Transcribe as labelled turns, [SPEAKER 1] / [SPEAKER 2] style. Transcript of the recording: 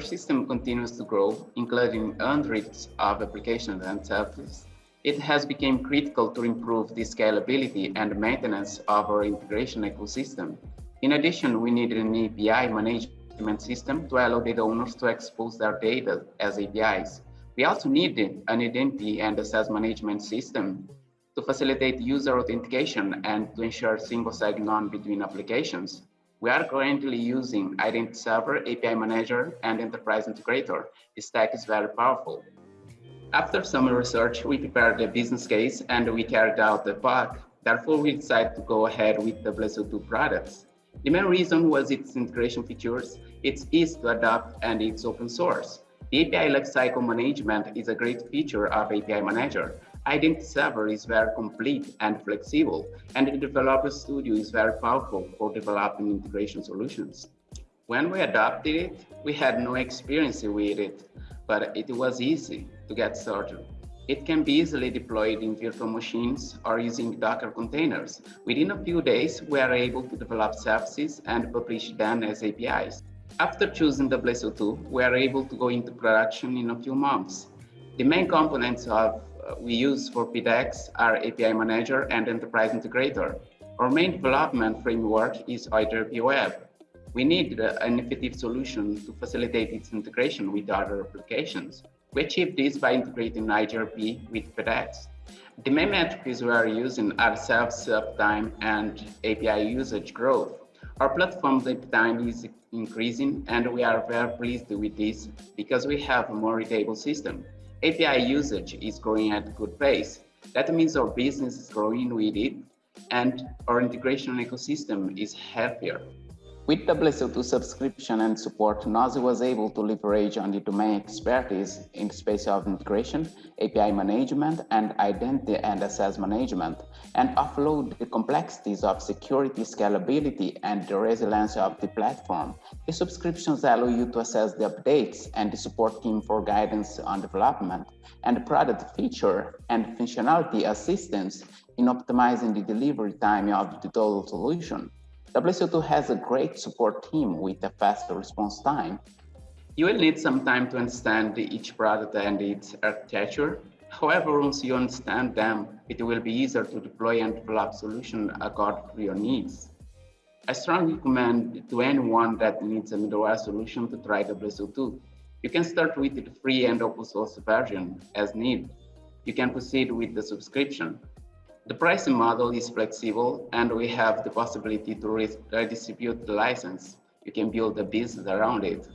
[SPEAKER 1] system continues to grow, including hundreds of applications and services, it has become critical to improve the scalability and maintenance of our integration ecosystem. In addition, we need an API management system to allow data owners to expose their data as APIs. We also need an identity and access management system to facilitate user authentication and to ensure single sign-on between applications. We are currently using Identity Server, API Manager, and Enterprise Integrator. This stack is very powerful. After some research, we prepared a business case and we carried out the POC. Therefore, we decided to go ahead with the WSO2 products. The main reason was its integration features, it's easy to adopt, and it's open source. The API lifecycle management is a great feature of API Manager. Identity Server is very complete and flexible, and the Developer Studio is very powerful for developing integration solutions. When we adopted it, we had no experience with it, but it was easy to get started. It can be easily deployed in virtual machines or using Docker containers. Within a few days, we are able to develop services and publish them as APIs. After choosing WSO2, we are able to go into production in a few months. The main components of we use for PDX are API Manager and Enterprise Integrator. Our main development framework is IGRP Web. We need an effective solution to facilitate its integration with other applications. We achieve this by integrating IGRP with PDX. The main metrics we are using are self-service time and API usage growth. Our platform's uptime is increasing and we are very pleased with this because we have a more readable system. API usage is growing at a good pace. That means our business is growing with it and our integration ecosystem is happier. With the WSO2 subscription and support, NOSi was able to leverage on the domain expertise in space of integration, API management, and identity and access management, and offload the complexities of security, scalability, and the resilience of the platform. The subscriptions allow you to assess the updates and the support team for guidance on development, and product feature and functionality assistance in optimizing the delivery time of the total solution. WSO2 has a great support team with a faster response time. You will need some time to understand each product and its architecture. However, once you understand them, it will be easier to deploy and develop solutions according to your needs. I strongly recommend to anyone that needs a middleware solution to try WSO2. You can start with the free and open source version as needed. You can proceed with the subscription. The pricing model is flexible and we have the possibility to redistribute the license. You can build a business around it.